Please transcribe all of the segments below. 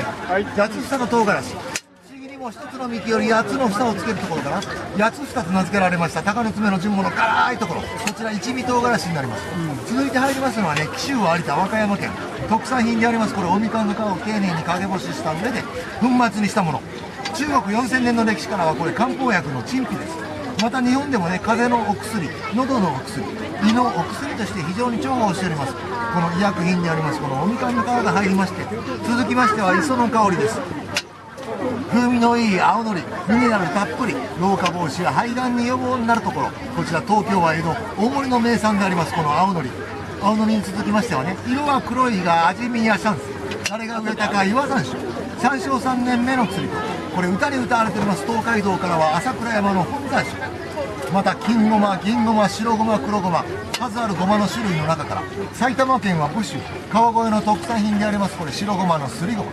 はい。八つ房の唐辛子。不思議にも一つの幹より八つの房をつけるところから八つ房と名付けられました。鷹の爪の順物の辛いところ。こちら一味唐辛子になります、続いて入りますのはね紀州有田和歌山県。特産品であります。これおみかんの皮を丁寧に陰干しした上で粉末にしたもの。中国4000年の歴史からはこれ漢方薬の陳皮ですまた日本でもね風邪のお薬喉のお薬胃のお薬として非常に重宝しております。この医薬品でありますこのおみかんの皮が入りまして続きましては磯の香りです。風味のいい青のりミネラルたっぷり老化防止や肺がんに予防になるところこちら東京は江戸大森の名産でありますこの青のり。青のりに続きましてはね色は黒いが味見やシャンス。あれが植えたか岩山椒山椒3年目の薬と。これ歌に歌われております東海道からは朝倉山の本山椒また金ごま銀ごま白ごま黒ごま数あるごまの種類の中から埼玉県は武州川越の特産品でありますこれ白ごまのすりごま。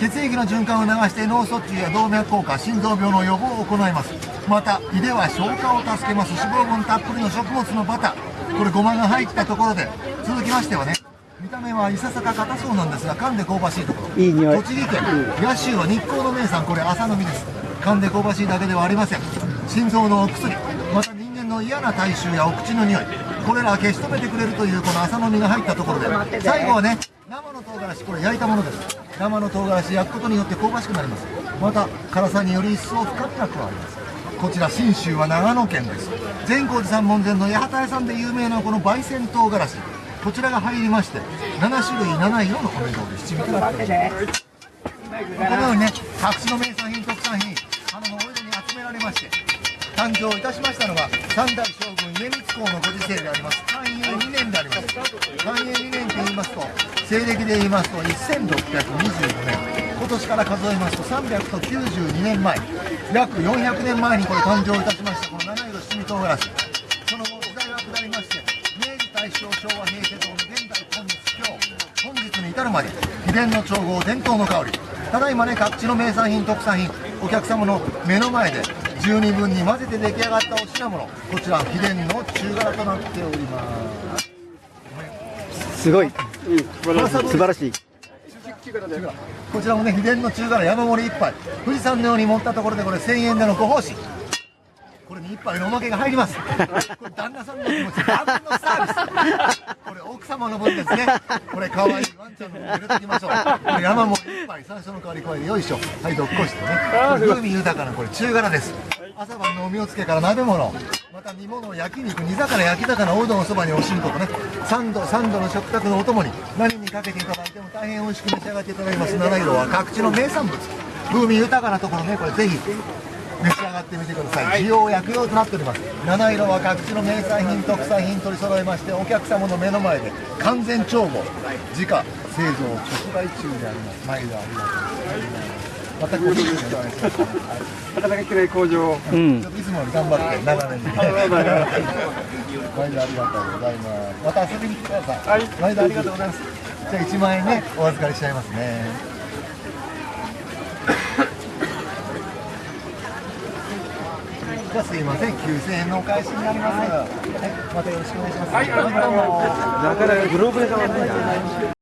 血液の循環を流して脳卒中や動脈硬化心臓病の予防を行います。また胃では消化を助けます脂肪分たっぷりの食物のバター。これごまが入ったところで続きましてはね見た目はいささか硬そうなんですが噛んで香ばしいところ。いい匂い。栃木県野州は日光の名産これ朝飲みです。噛んで香ばしいだけではありません。心臓のお薬。また人間の嫌な体臭やお口の匂い。これらを消し止めてくれるというこの朝飲みが入ったところで。最後はね生の唐辛子。これ焼いたものです。生の唐辛子焼くことによって香ばしくなります。また辛さにより一層深みが加わります。こちら信州は長野県です。善光寺さん門前の八幡屋さんで有名なこの焙煎唐辛子こちらが入りまして7種類7色のお値段で七味となっております。このようにね各地の名産品特産品花のお江戸に集められまして誕生いたしましたのが三代将軍家光公のご時世であります。寛永2年であります。寛永2年と言いますと西暦で言いますと1625年。今年から数えますと392年前。約400年前にこれ誕生いたしましたこの七色七味唐辛子。その後時代は下りまして明治大正昭和平成日本日に至るまで秘伝の調合伝統の香り。ただいまね各地の名産品特産品お客様の目の前で十二分に混ぜて出来上がったお品物。こちら秘伝の中辛となっております。すごい。素晴らしい。こちらもね秘伝の中辛山盛り一杯。富士山のように盛ったところでこれ1000円でのご奉仕これに一杯のおまけが入ります。これ旦那さんの気持ちダブルのサービス。これ奥様の分ですね。これ可愛いワンちゃんの分入れておきましょう。これ山盛り一杯山椒の香り加えてよいしょはいどっこしてね。風味豊かなこれ中辛です。朝晩のおみおつけから鍋物。また煮物焼肉煮魚焼き魚おうどんおそばにおしんことね。三度三度の食卓のお供に何にかけていただいても大変美味しく召し上がっていただきます。七色は各地の名産物。風味豊かなところねこれぜひ召し上がってみてください。需要薬用となっております。七色は各地の名産品特産品取り揃えましてお客様の目の前で完全調合自家製造直売中であります。毎度ありがとうございます。またご主人お願いします温かきれい工場。うん。ちょっといつもより頑張って長年。に毎度ありがとうございます。また遊びに来てください、はい。毎度ありがとうございます。じゃあ1万円ねお預かりしちゃいますねじゃあすいません9000円のお返しになります、はい、またよろしくお願いします、はい、どうもなかなかグローブで買わないな